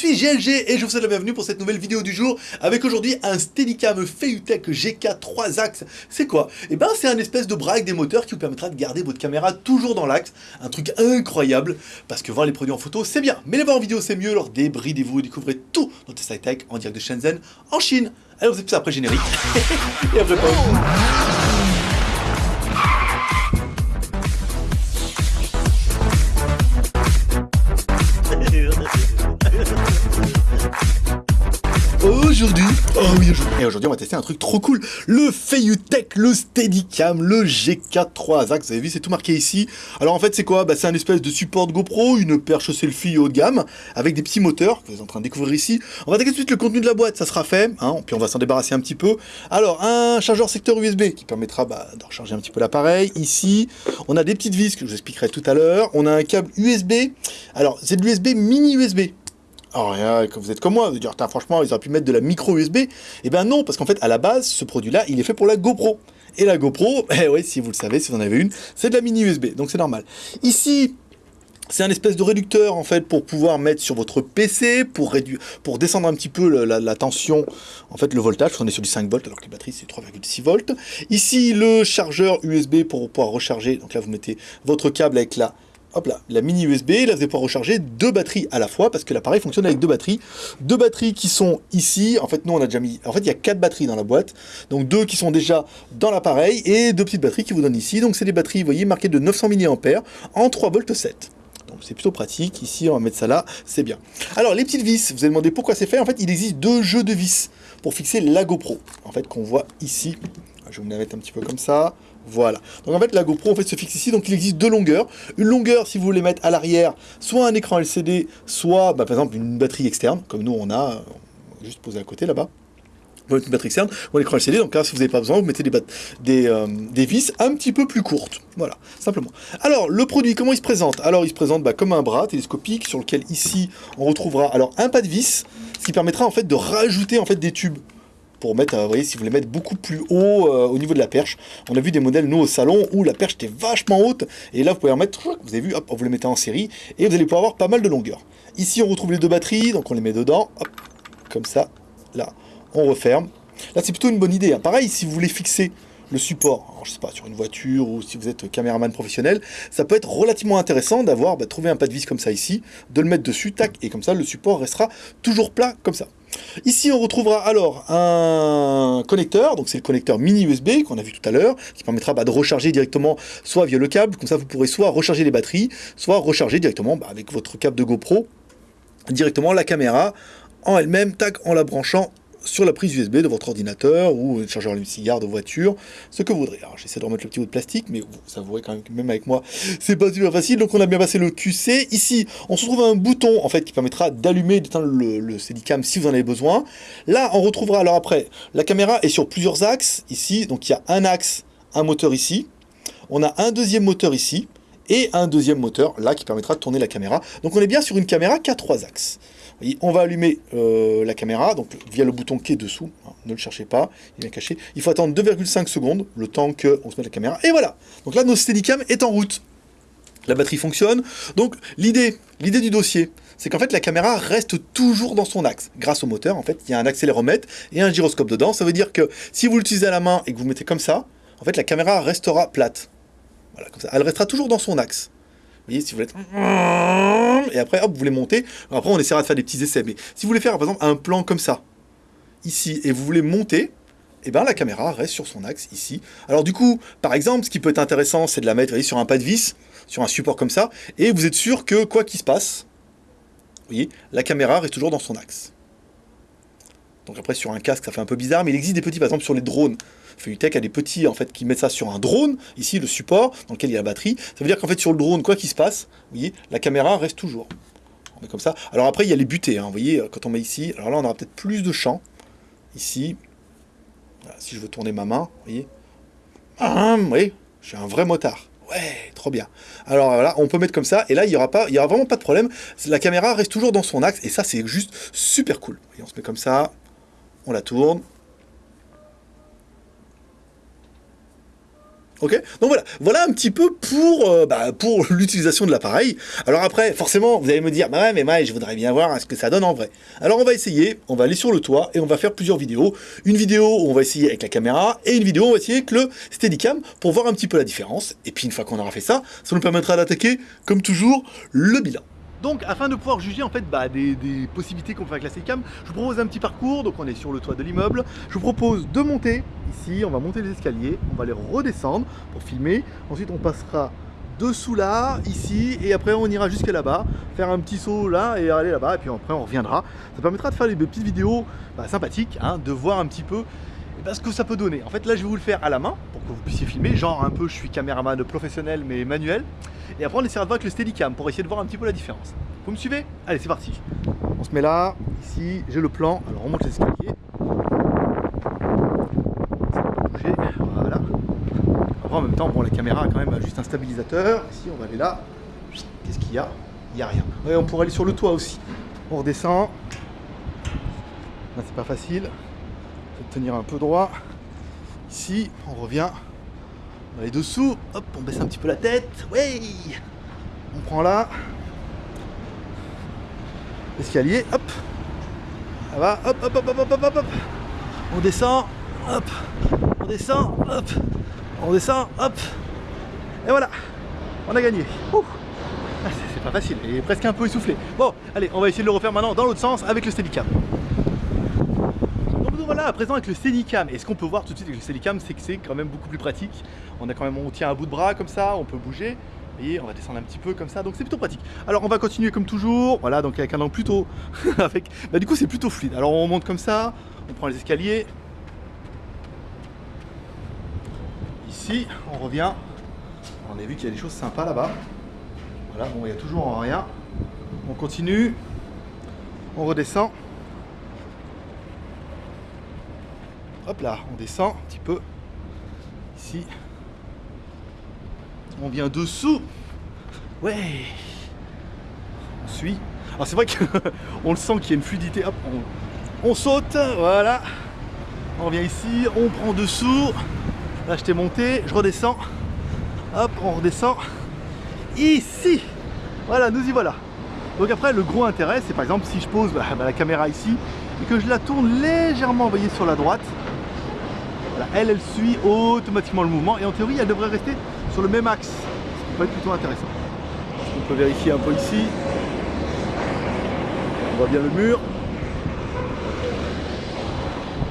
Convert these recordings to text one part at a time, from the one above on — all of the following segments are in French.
suis GLG et je vous souhaite la bienvenue pour cette nouvelle vidéo du jour avec aujourd'hui un Steadicam Feutech GK 3 axes. C'est quoi? Eh ben c'est un espèce de bras des moteurs qui vous permettra de garder votre caméra toujours dans l'axe. Un truc incroyable parce que voir les produits en photo c'est bien, mais les voir en vidéo c'est mieux, alors débridez-vous et découvrez tout dans Tesla Tech en direct de Shenzhen en Chine. Alors vous êtes ça après générique. et après Aujourd'hui, et aujourd'hui on va tester un truc trop cool, le Feiyutech, le Steadicam, le G4 axes, vous avez vu c'est tout marqué ici. Alors en fait c'est quoi? Bah, C'est un espèce de support GoPro, une perche selfie haut de gamme, avec des petits moteurs que vous êtes en train de découvrir ici. On va attaquer tout de suite le contenu de la boîte, ça sera fait, hein, puis on va s'en débarrasser un petit peu. Alors un chargeur secteur USB qui permettra bah, de recharger un petit peu l'appareil. Ici, on a des petites vis que je vous expliquerai tout à l'heure. On a un câble USB, alors c'est de l'USB mini USB, alors, quand vous êtes comme moi, vous dire, franchement, ils auraient pu mettre de la micro USB. Eh bien non, parce qu'en fait, à la base, ce produit-là, il est fait pour la GoPro. Et la GoPro, eh oui, si vous le savez, si vous en avez une, c'est de la mini USB, donc c'est normal. Ici, c'est un espèce de réducteur en fait pour pouvoir mettre sur votre PC, pour, réduire, pour descendre un petit peu la, tension, en fait le voltage, on est sur du 5 volts alors que les batteries c'est 3,6 volts. Ici le chargeur USB pour pouvoir recharger, donc là vous mettez votre câble avec la hop là, la mini USB, là vous allez pouvoir recharger deux batteries à la fois, parce que l'appareil fonctionne avec deux batteries. Deux batteries qui sont ici, en fait nous on a déjà mis, en fait il y a quatre batteries dans la boîte, donc deux qui sont déjà dans l'appareil, et deux petites batteries qui vous donnent ici, donc c'est des batteries, vous voyez, marquées de 900 mAh en 3 volts 7 c'est plutôt pratique. Ici, on va mettre ça là, c'est bien. Alors, les petites vis, vous avez demandé pourquoi c'est fait. En fait, il existe deux jeux de vis pour fixer la GoPro. En fait, qu'on voit ici. Je vais vous la mettre un petit peu comme ça. Voilà. Donc en fait, la GoPro en fait, se fixe ici. Donc il existe deux longueurs. Une longueur, si vous voulez mettre à l'arrière, soit un écran LCD, soit bah, par exemple une batterie externe, comme nous on a, juste posé à côté là-bas. Une batterie externe ou un écran LCD. Donc là, si vous n'avez pas besoin, vous mettez des, des, euh, des, vis un petit peu plus courtes. Voilà, simplement. Alors, le produit, comment il se présente? Alors, il se présente bah, comme un bras télescopique sur lequel ici, on retrouvera alors un pas de vis, ce qui permettra en fait de rajouter en fait des tubes pour mettre, euh, vous voyez, si vous voulez mettre beaucoup plus haut euh, au niveau de la perche. On a vu des modèles, nous, au salon, où la perche était vachement haute, et là, vous pouvez en mettre, vous avez vu, hop, vous les mettez en série, et vous allez pouvoir avoir pas mal de longueur. Ici, on retrouve les deux batteries, donc on les met dedans, hop, comme ça, là, on referme. Là, c'est plutôt une bonne idée. Hein. Pareil, si vous voulez fixer le support, je sais pas, sur une voiture ou si vous êtes caméraman professionnel, ça peut être relativement intéressant d'avoir bah, trouvé un pas de vis comme ça ici, de le mettre dessus, tac, et comme ça le support restera toujours plat comme ça. Ici, on retrouvera alors un connecteur, donc c'est le connecteur mini USB qu'on a vu tout à l'heure, qui permettra bah, de recharger directement soit via le câble, comme ça vous pourrez soit recharger les batteries, soit recharger directement bah, avec votre câble de GoPro, directement la caméra en elle-même, tac, en la branchant sur la prise USB de votre ordinateur ou le chargeur cigare de voiture, ce que vous voudrez. Alors j'essaie de remettre le petit bout de plastique, mais vous savouerez quand même, même avec moi, c'est pas super facile. Donc on a bien passé le QC. Ici, on se retrouve un bouton en fait qui permettra d'allumer d'éteindre le, le Steadicam si vous en avez besoin. Là, on retrouvera alors après, la caméra est sur plusieurs axes ici. Donc il y a un axe, un moteur ici. On a un deuxième moteur ici et un deuxième moteur là qui permettra de tourner la caméra. Donc on est bien sur une caméra qui a trois axes on va allumer euh, la caméra, via le bouton qui est dessous, hein, ne le cherchez pas, il est caché. Il faut attendre 2,5 secondes, le temps qu'on se mette la caméra, et voilà Donc là, notre Steadicam est en route. La batterie fonctionne, donc l'idée du dossier, c'est qu'en fait la caméra reste toujours dans son axe. Grâce au moteur, en fait, il y a un accéléromètre et un gyroscope dedans. Ça veut dire que si vous l'utilisez à la main et que vous mettez comme ça, en fait la caméra restera plate. Elle restera toujours dans son axe si vous. Et après, hop, vous voulez monter. Après, on essaiera de faire des petits essais. Mais si vous voulez faire, par exemple, un plan comme ça, ici, et vous voulez monter, eh bien la caméra reste sur son axe ici. Alors du coup, par exemple, ce qui peut être intéressant, c'est de la mettre sur un pas de vis, sur un support comme ça, et vous êtes sûr que quoi qu'il se passe, voyez, la caméra reste toujours dans son axe. Donc après, sur un casque, ça fait un peu bizarre, mais il existe des petits, par exemple, sur les drones. Feutech a des petits en fait qui mettent ça sur un drone, ici le support dans lequel il y a la batterie. Ça veut dire qu'en fait sur le drone, quoi qu'il se passe, vous voyez, la caméra reste toujours. On met comme ça. Alors après il y a les butées, hein, vous voyez, quand on met ici, alors là on aura peut-être plus de champ. Ici, si je veux tourner ma main, vous voyez. Ah, oui, j'ai un vrai motard. Ouais, trop bien. Alors voilà, on peut mettre comme ça, et là, il n'y aura, pas, il y aura vraiment pas de problème. La caméra reste toujours dans son axe, et ça, c'est juste super cool. on se met comme ça, on la tourne, Ok Donc voilà, voilà un petit peu pour, euh, bah, pour l'utilisation de l'appareil. Alors après, forcément, vous allez me dire, bah ouais, mais moi, je voudrais bien voir ce que ça donne en vrai. Alors on va essayer, on va aller sur le toit et on va faire plusieurs vidéos. Une vidéo où on va essayer avec la caméra et une vidéo où on va essayer avec le Steadicam pour voir un petit peu la différence. Et puis une fois qu'on aura fait ça, ça nous permettra d'attaquer, comme toujours, le bilan. Donc, afin de pouvoir juger en fait bah, des, possibilités qu'on fait avec la Steadicam, je vous propose un petit parcours. Donc, on est sur le toit de l'immeuble. Je vous propose de monter ici. On va monter les escaliers. On va les redescendre pour filmer. Ensuite, on passera dessous là, ici, et après on ira jusqu'à là-bas, faire un petit saut là et aller là-bas, et puis après on reviendra. Ça permettra de faire des petites vidéos bah, sympathiques, hein, de voir un petit peu bah, ce que ça peut donner. En fait là je vais vous le faire à la main, pour que vous puissiez filmer, genre un peu je suis caméraman professionnel mais manuel. Et après on essaiera de voir avec le Steadicam pour essayer de voir un petit peu la différence. Vous me suivez? Allez, c'est parti. On se met là, ici, j'ai le plan. Alors on monte les escaliers. Bouger, voilà. Après en même temps, bon la caméra a quand même juste un stabilisateur. Ici on va aller là. Qu'est-ce qu'il y a? Il n'y a rien. On pourrait aller sur le toit aussi. On redescend. Là c'est pas facile. Tenir un peu droit. Ici, on revient. Va aller dessous, hop, on baisse un petit peu la tête, ouais. On prend là, escalier, hop, ça va, hop, hop, hop, hop, hop, hop, hop, on descend, hop, on descend, hop, on descend, hop, et voilà, on a gagné. Ah, c'est pas facile, il est presque un peu essoufflé. Bon, allez, on va essayer de le refaire maintenant dans l'autre sens avec le Steadicam voilà, à présent avec le Steadicam, et ce qu'on peut voir tout de suite avec le Steadicam, c'est que c'est quand même beaucoup plus pratique. On a quand même, on tient un bout de bras comme ça, on peut bouger. Et on va descendre un petit peu comme ça, donc c'est plutôt pratique. Alors on va continuer comme toujours, voilà, donc avec un angle plutôt, avec, bah du coup c'est plutôt fluide. Alors on monte comme ça, on prend les escaliers. Ici, on revient. On a vu qu'il y a des choses sympas là-bas. Voilà, bon, il y a toujours rien. On continue, on redescend. Hop là, on descend un petit peu. Ici. On vient dessous. Ouais. On suit. Alors c'est vrai qu'on le sent qu'il y a une fluidité. Hop, on, saute. Voilà. On vient ici, on prend dessous. Là, je t'ai monté, je redescends. Hop, on redescend. Ici. Voilà, nous y voilà. Donc après, le gros intérêt, c'est par exemple si je pose bah, la caméra ici et que je la tourne légèrement, vous voyez, sur la droite, elle, elle suit automatiquement le mouvement et en théorie, elle devrait rester sur le même axe, ce qui peut être plutôt intéressant. On peut vérifier un peu ici. On voit bien le mur.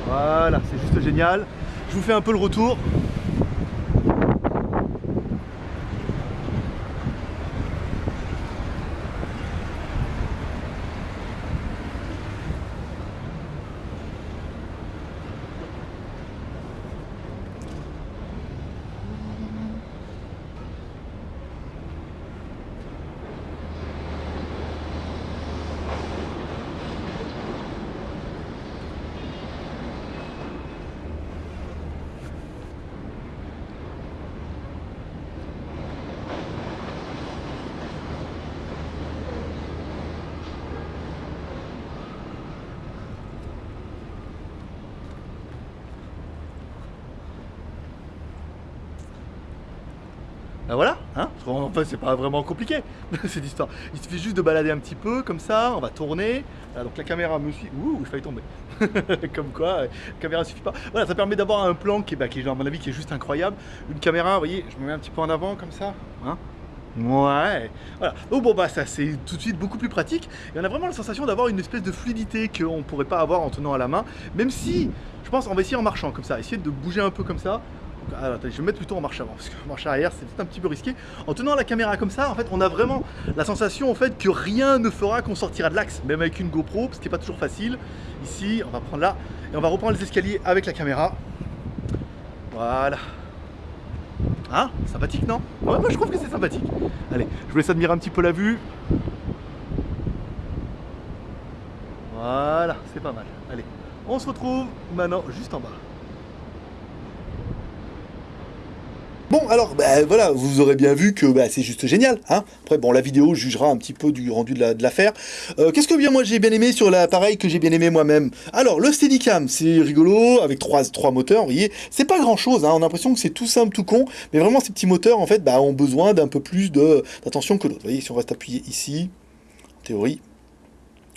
Voilà, c'est juste génial. Je vous fais un peu le retour. Ben voilà, hein Enfin, c'est pas vraiment compliqué, cette histoire. Il suffit juste de balader un petit peu, comme ça, on va tourner. donc la caméra me suit. Ouh, il failli tomber. comme quoi, la caméra suffit pas. Voilà, ça permet d'avoir un plan qui est, bah, qui à mon avis, qui est juste incroyable. Une caméra, vous voyez, je me mets un petit peu en avant, comme ça. Hein Ouais, voilà. Donc bon bah ça c'est tout de suite beaucoup plus pratique et on a vraiment la sensation d'avoir une espèce de fluidité qu'on pourrait pas avoir en tenant à la main, même si je pense on va essayer en marchant comme ça, essayer de bouger un peu comme ça, ah, je vais mettre plutôt en marche avant, parce que marche arrière, c'est peut-être un petit peu risqué. En tenant la caméra comme ça, en fait, on a vraiment la sensation en fait que rien ne fera qu'on sortira de l'axe, même avec une GoPro, ce qui n'est pas toujours facile. Ici, on va prendre là, et on va reprendre les escaliers avec la caméra. Voilà. Hein Sympathique, non? Moi je trouve que c'est sympathique. Allez, je vous laisse admirer un petit peu la vue. Voilà, c'est pas mal. Allez, on se retrouve maintenant juste en bas. Bon, alors, bah, voilà, vous aurez bien vu que bah, c'est juste génial. Hein Après, bon, la vidéo jugera un petit peu du rendu de l'affaire. Euh, Qu'est-ce que bien moi j'ai bien aimé sur l'appareil que j'ai bien aimé moi-même? Alors, le Steadicam, c'est rigolo, avec trois, trois moteurs, vous voyez. C'est pas grand-chose, hein, on a l'impression que c'est tout simple, tout con. Mais vraiment, ces petits moteurs, en fait, bah, ont besoin d'un peu plus d'attention que d'autres. Vous voyez, si on reste appuyé ici, en théorie,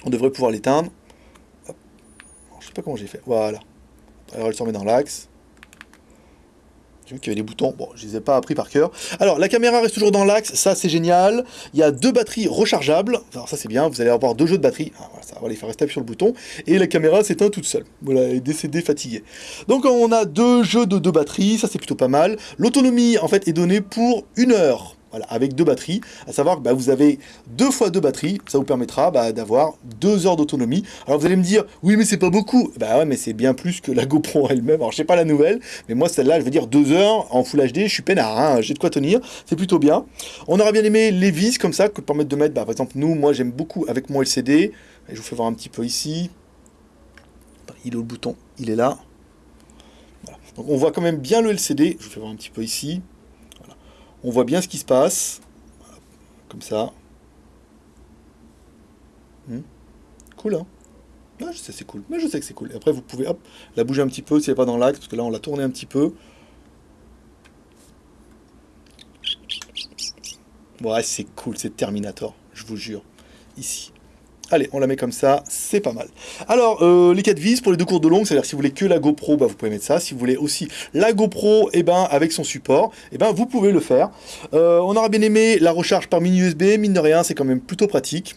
on devrait pouvoir l'éteindre. Je sais pas comment j'ai fait. Voilà. Alors, elle se remet dans l'axe. J'ai vu qu'il y avait des boutons, bon, je les ai pas appris par cœur. Alors, la caméra reste toujours dans l'axe, ça c'est génial. Il y a deux batteries rechargeables, alors ça c'est bien, vous allez avoir deux jeux de batterie. Ah, voilà, ça va les faire rester sur le bouton. Et la caméra s'éteint toute seule. Voilà, elle est décédée, fatiguée. Donc on a deux jeux de deux batteries, ça c'est plutôt pas mal. L'autonomie, en fait, est donnée pour une heure. Voilà, avec deux batteries, à savoir que bah, vous avez deux fois deux batteries, ça vous permettra bah, d'avoir deux heures d'autonomie. Alors vous allez me dire, oui mais c'est pas beaucoup. Bah ouais mais c'est bien plus que la GoPro elle-même. Alors je sais pas la nouvelle, mais moi celle-là, je veux dire deux heures en Full HD, je suis peinard, hein, j'ai de quoi tenir, c'est plutôt bien. On aura bien aimé les vis comme ça, que permettre de mettre, bah, par exemple nous, moi j'aime beaucoup avec mon LCD, je vous fais voir un petit peu ici. Il est le bouton? Il est là. Donc on voit quand même bien le LCD, je vous fais voir un petit peu ici on voit bien ce qui se passe, comme ça. Hmm. Cool, hein ah, je sais c'est cool, mais je sais que c'est cool. Et après, vous pouvez la bouger un petit peu si elle n'est pas dans l'axe, parce que là, on l'a tourné un petit peu. Ouais, c'est cool, c'est Terminator, je vous jure. Ici. Allez, on la met comme ça, c'est pas mal. Alors, euh, les 4 vis pour les deux courses de longue, c'est-à-dire si vous voulez que la GoPro, bah, vous pouvez mettre ça. Si vous voulez aussi la GoPro, et eh ben, avec son support, eh ben, vous pouvez le faire. Euh, on aura bien aimé la recharge par mini USB, mine de rien, c'est quand même plutôt pratique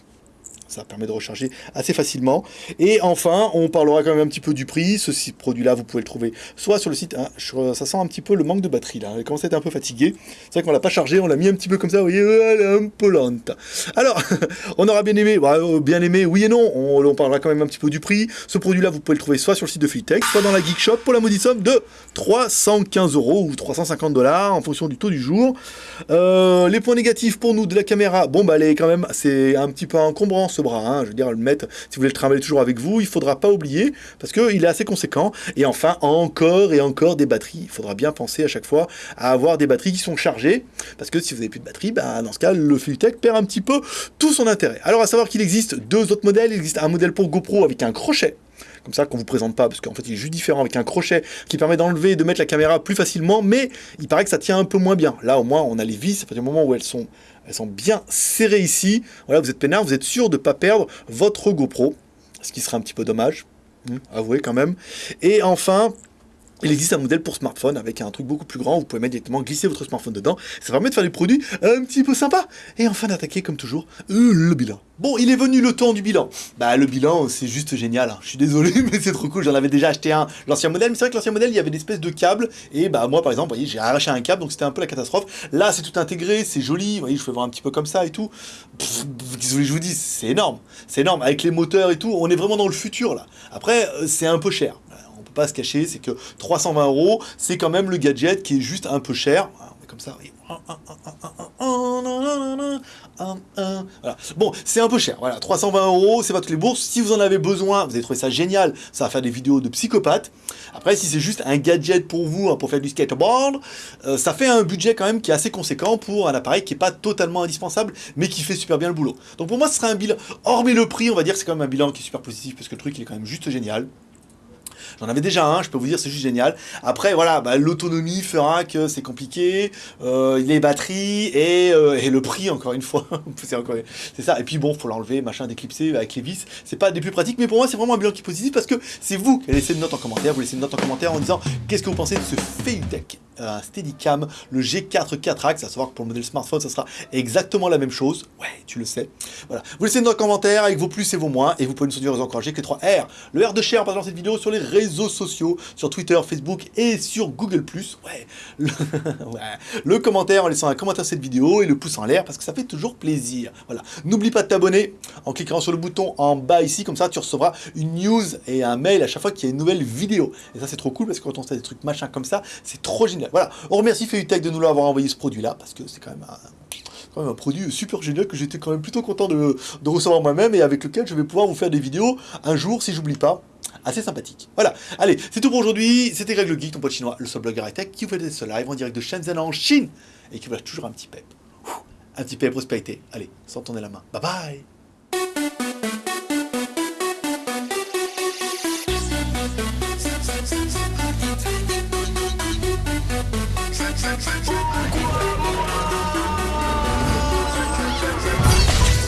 ça permet de recharger assez facilement. Et enfin, on parlera quand même un petit peu du prix. Ce produit-là, vous pouvez le trouver soit sur le site, hein, ça sent un petit peu le manque de batterie là, elle commence à être un peu fatiguée. C'est vrai qu'on l'a pas chargé, on l'a mis un petit peu comme ça, vous voyez, elle est un peu lente. Alors, on aura bien aimé, bah, euh, bien aimé, oui et non, on, parlera quand même un petit peu du prix. Ce produit-là, vous pouvez le trouver soit sur le site de Fitech, soit dans la Geek Shop pour la maudite somme de 315 euros ou 350 dollars en fonction du taux du jour. Euh, les points négatifs pour nous de la caméra, bon bah elle est quand même, c'est un petit peu encombrant bras, hein. je veux dire le mettre, si vous voulez le travailler toujours avec vous, il faudra pas oublier, parce qu'il est assez conséquent, et enfin encore et encore des batteries, il faudra bien penser à chaque fois à avoir des batteries qui sont chargées, parce que si vous n'avez plus de batterie, bah, dans ce cas le Filutech perd un petit peu tout son intérêt. Alors à savoir qu'il existe deux autres modèles, il existe un modèle pour GoPro avec un crochet, comme ça qu'on vous présente pas, parce qu'en fait il est juste différent avec un crochet qui permet d'enlever et de mettre la caméra plus facilement, mais il paraît que ça tient un peu moins bien. Là au moins on a les vis, à partir du moment où elles sont, elles sont bien serrées ici, voilà vous êtes peinard, vous êtes sûr de ne pas perdre votre GoPro, ce qui serait un petit peu dommage, hein, avouez quand même. Et enfin, il existe un modèle pour smartphone avec un truc beaucoup plus grand, vous pouvez mettre directement glisser votre smartphone dedans, ça permet de faire des produits un petit peu sympas. Et enfin d'attaquer comme toujours euh, le bilan. Bon, il est venu le temps du bilan. Bah le bilan c'est juste génial, hein. je suis désolé mais c'est trop cool, j'en avais déjà acheté un, l'ancien modèle, mais c'est vrai que l'ancien modèle il y avait des espèces de câbles, et bah moi par exemple, voyez j'ai arraché un câble donc c'était un peu la catastrophe. Là c'est tout intégré, c'est joli, voyez je peux voir un petit peu comme ça et tout. Que je vous dis, c'est énorme, c'est énorme, avec les moteurs et tout, on est vraiment dans le futur là. Après euh, c'est un peu cher pas se cacher, c'est que 320 euros, c'est quand même le gadget qui est juste un peu cher. Comme ça, Bon, c'est un peu cher, voilà, 320 euros, c'est pas toutes les bourses. Si vous en avez besoin, vous avez trouvé ça génial, ça va faire des vidéos de psychopathe. Après, si c'est juste un gadget pour vous, hein, pour faire du skateboard, euh, ça fait un budget quand même qui est assez conséquent pour un appareil qui est pas totalement indispensable, mais qui fait super bien le boulot. Donc pour moi, ce serait un bilan, hormis le prix, on va dire c'est quand même un bilan qui est super positif, parce que le truc il est quand même juste génial. J'en avais déjà un, je peux vous dire, c'est juste génial. Après, voilà, bah, l'autonomie fera que c'est compliqué, euh, les batteries et, euh, et, le prix, encore une fois. c'est ça. Et puis bon, faut l'enlever, machin, déclipser avec les vis. C'est pas des plus pratiques, mais pour moi, c'est vraiment un bilan qui est positif parce que c'est vous qui laissez une note en commentaire. Vous laissez une note en commentaire en disant qu'est-ce que vous pensez de ce Fayutech un Steadicam, le G4 4 axes, à savoir que pour le modèle smartphone, ça sera exactement la même chose. Ouais, tu le sais. Voilà. Vous laissez une note en commentaire avec vos plus et vos moins, et vous pouvez nous soutenir et nous encourager avec les 3 R. Le R de share en partageant cette vidéo sur les réseaux sociaux, sur Twitter, Facebook et sur Google+. Ouais. Le... ouais. le commentaire en laissant un commentaire sur cette vidéo et le pouce en l'air, parce que ça fait toujours plaisir. Voilà. N'oublie pas de t'abonner en cliquant sur le bouton en bas ici, comme ça tu recevras une news et un mail à chaque fois qu'il y a une nouvelle vidéo. Et ça c'est trop cool, parce que quand on fait des trucs machin comme ça, c'est trop génial. Voilà, on remercie Feutech de nous l'avoir envoyé ce produit-là, parce que c'est quand même un produit super génial que j'étais quand même plutôt content de, recevoir moi-même et avec lequel je vais pouvoir vous faire des vidéos un jour, si j'oublie pas, assez sympathique. Voilà, allez, c'est tout pour aujourd'hui. C'était Greg le Geek, ton pote chinois, le seul blogueur high-tech qui vous fait ce live en direct de Shenzhen en Chine et qui vous lâche toujours un petit pep. Un petit pep prospérité. Allez, sans tourner la main. Bye bye